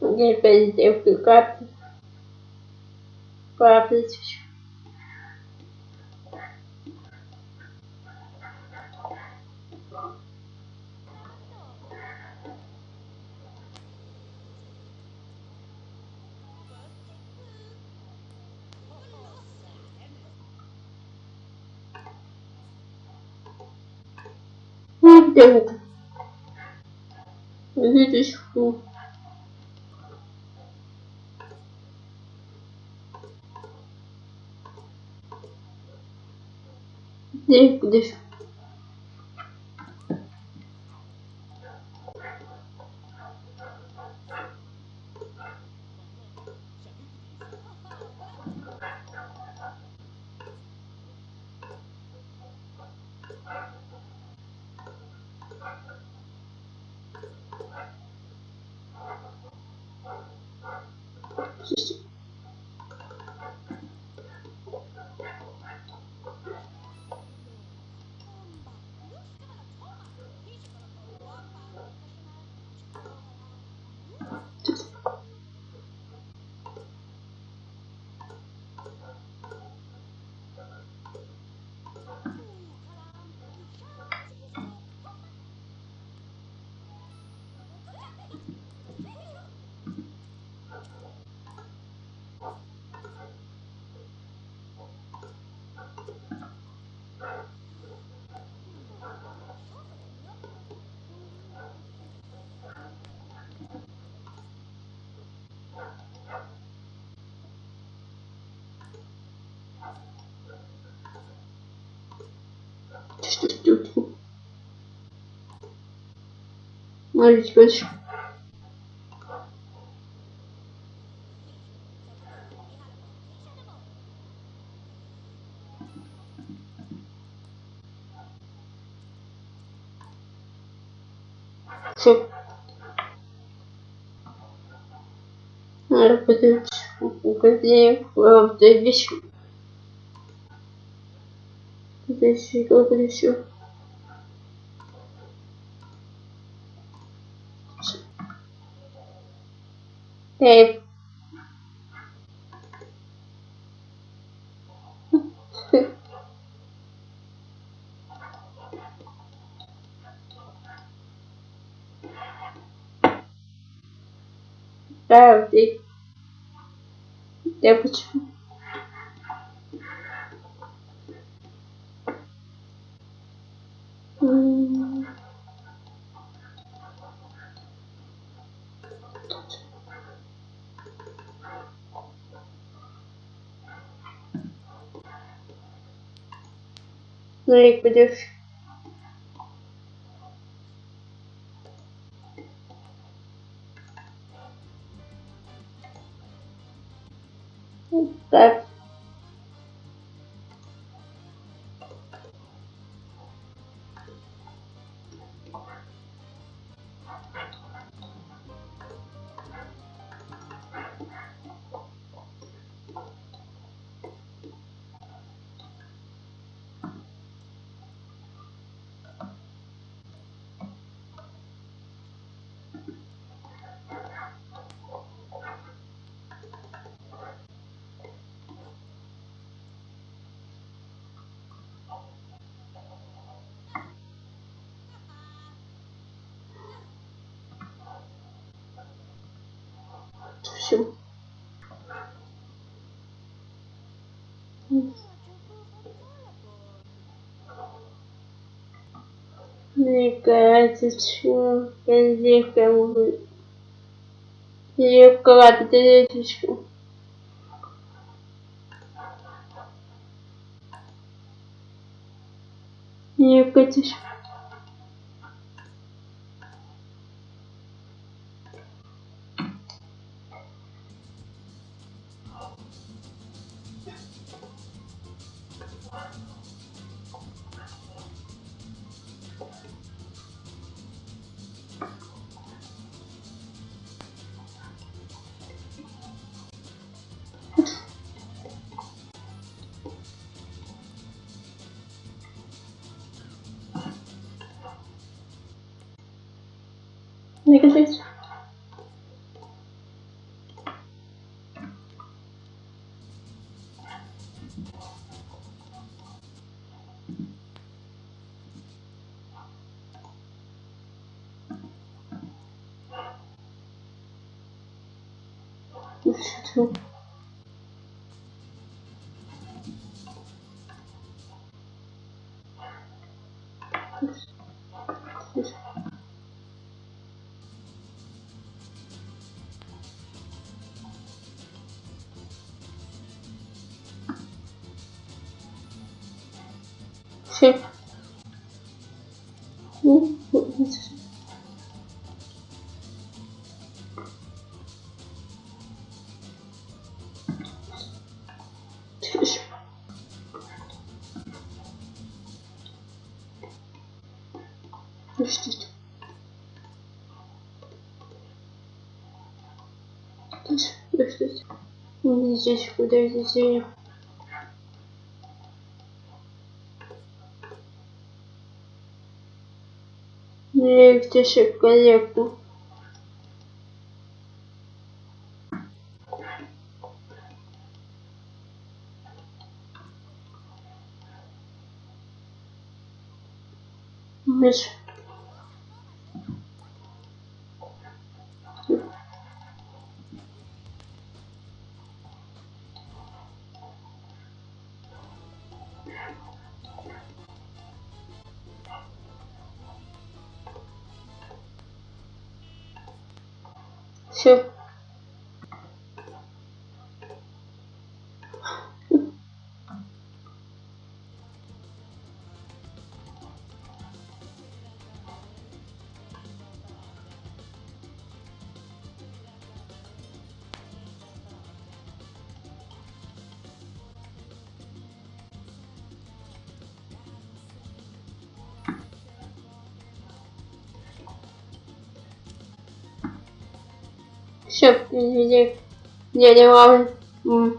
depois eu fui quatro, quatro Pergunta. Vídeos curtos. Deus. Me desculpa. Deixa, deixa. Может быть. Все. Надо подать указание в вещи. Подожди, еще? Эй. Правда. Я почему? Ну и пойдешь. Так. Все. Мне кажется, что я здесь кому Я вкладываю таблеточку. Мне кажется, You can see. This should help. Тише. Подождите. Подождите. Здесь, куда здесь Легче коллегу. Миш. Все. Все, дядя Вавр. М.